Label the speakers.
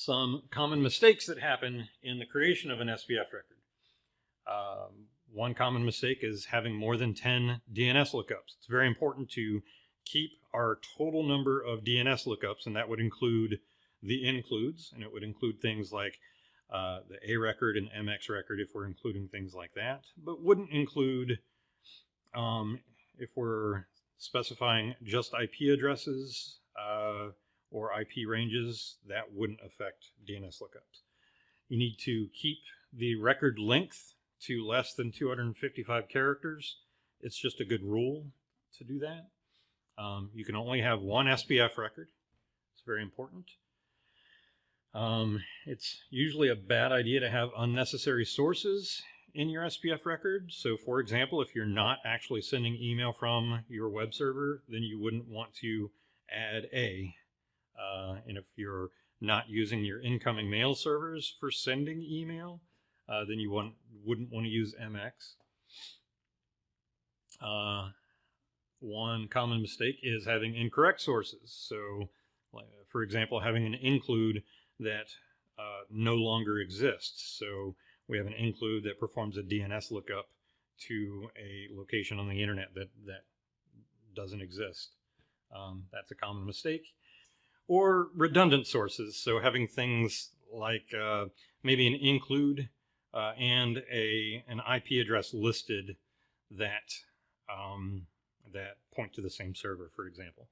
Speaker 1: some common mistakes that happen in the creation of an SPF record. Um, one common mistake is having more than 10 DNS lookups. It's very important to keep our total number of DNS lookups, and that would include the includes, and it would include things like uh, the A record and MX record if we're including things like that, but wouldn't include um, if we're specifying just IP addresses uh, or IP ranges, that wouldn't affect DNS lookups. You need to keep the record length to less than 255 characters. It's just a good rule to do that. Um, you can only have one SPF record. It's very important. Um, it's usually a bad idea to have unnecessary sources in your SPF record. So for example, if you're not actually sending email from your web server, then you wouldn't want to add A. Uh, and if you're not using your incoming mail servers for sending email, uh, then you want, wouldn't want to use MX. Uh, one common mistake is having incorrect sources. So, for example, having an include that uh, no longer exists. So we have an include that performs a DNS lookup to a location on the internet that, that doesn't exist. Um, that's a common mistake. Or redundant sources. So having things like uh, maybe an include uh, and a an IP address listed that um, that point to the same server, for example.